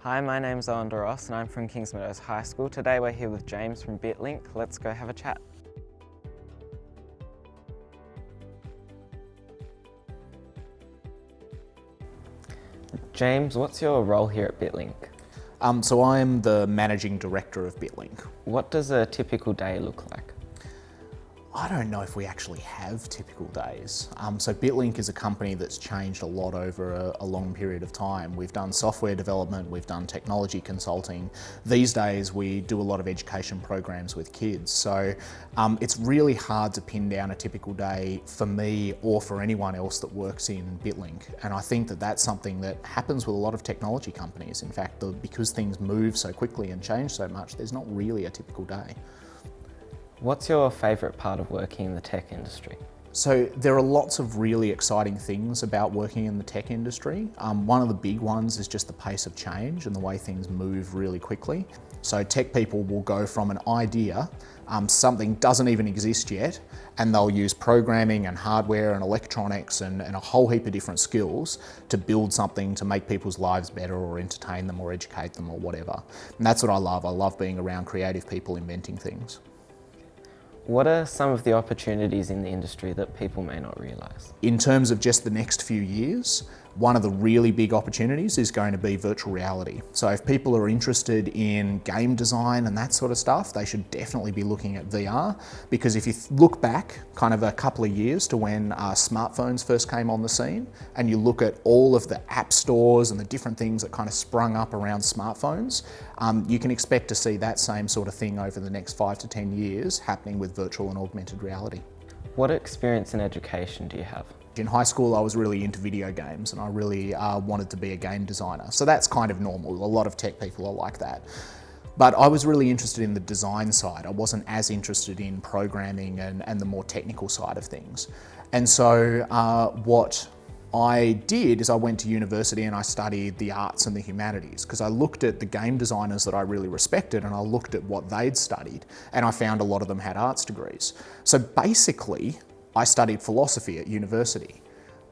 Hi, my name's Owen Ross and I'm from Kings Meadows High School. Today we're here with James from BitLink. Let's go have a chat. James, what's your role here at BitLink? Um, so I'm the managing director of BitLink. What does a typical day look like? I don't know if we actually have typical days. Um, so BitLink is a company that's changed a lot over a, a, long period of time. We've done software development, we've done technology consulting. These days we do a lot of education programs with kids. So um, it's really hard to pin down a typical day for me or for anyone else that works in BitLink. And I think that that's something that happens with a lot of technology companies. In fact, the, because things move so quickly and change so much, there's not really a typical day. What's your favourite part of working in the tech industry? So there are lots of really exciting things about working in the tech industry. Um, one of the big ones is just the pace of change and the way things move really quickly. So tech people will go from an idea, um, something doesn't even exist yet, and they'll use programming and hardware and electronics and, and a whole heap of different skills to build something to make people's lives better or entertain them or educate them or whatever. And that's what I love. I love being around creative people inventing things. What are some of the opportunities in the industry that people may not realise? In terms of just the next few years, one of the really big opportunities is going to be virtual reality. So if people are interested in game design and that sort of stuff, they should definitely be looking at VR because if you look back kind of a couple of years to when uh, smartphones first came on the scene and you look at all of the app stores and the different things that kind of sprung up around smartphones, um, you can expect to see that same sort of thing over the next five to 10 years happening with virtual and augmented reality. What experience in education do you have? In high school, I was really into video games and I really uh, wanted to be a game designer. So that's kind of normal. A lot of tech people are like that. But I was really interested in the design side. I wasn't as interested in programming and, and the more technical side of things. And so uh, what I did is I went to university and I studied the arts and the humanities because I looked at the game designers that I really respected and I looked at what they'd studied and I found a lot of them had arts degrees. So basically, I studied philosophy at university.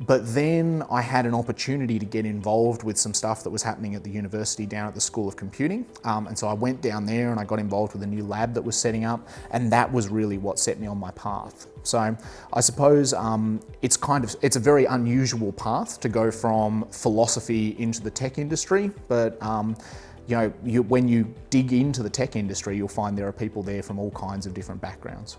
But then I had an opportunity to get involved with some stuff that was happening at the university down at the School of Computing. Um, and so I went down there and I got involved with a new lab that was setting up and that was really what set me on my path. So I suppose um, it's kind of, it's a very unusual path to go from philosophy into the tech industry, but um, you know, you, when you dig into the tech industry, you'll find there are people there from all kinds of different backgrounds.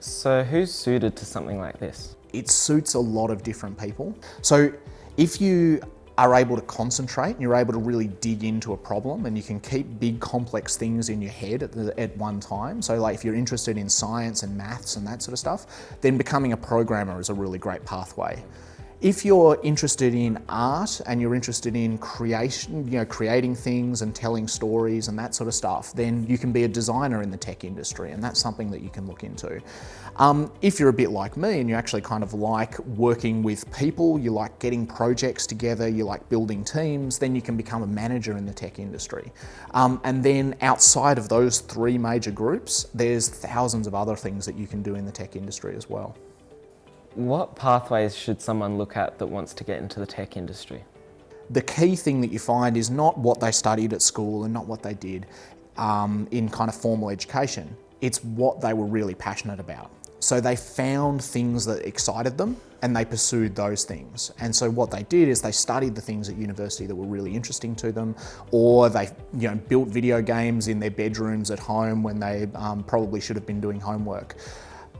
So who's suited to something like this? It suits a lot of different people. So if you are able to concentrate and you're able to really dig into a problem and you can keep big complex things in your head at, the, at one time. So like if you're interested in science and maths and that sort of stuff, then becoming a programmer is a really great pathway. If you're interested in art and you're interested in creation, you know, creating things and telling stories and that sort of stuff, then you can be a designer in the tech industry and that's something that you can look into. Um, if you're a bit like me and you actually kind of like working with people, you like getting projects together, you like building teams, then you can become a manager in the tech industry. Um, and then outside of those three major groups, there's thousands of other things that you can do in the tech industry as well. What pathways should someone look at that wants to get into the tech industry? The key thing that you find is not what they studied at school and not what they did um, in kind of formal education. It's what they were really passionate about. So they found things that excited them and they pursued those things. And so what they did is they studied the things at university that were really interesting to them, or they you know, built video games in their bedrooms at home when they um, probably should have been doing homework.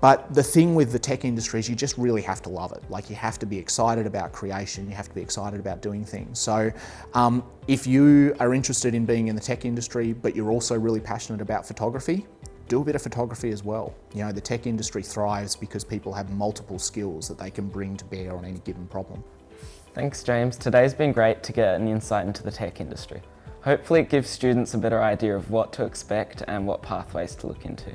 But the thing with the tech industry is you just really have to love it. Like you have to be excited about creation, you have to be excited about doing things. So um, if you are interested in being in the tech industry, but you're also really passionate about photography, do a bit of photography as well. You know, the tech industry thrives because people have multiple skills that they can bring to bear on any given problem. Thanks, James. Today's been great to get an insight into the tech industry. Hopefully it gives students a better idea of what to expect and what pathways to look into.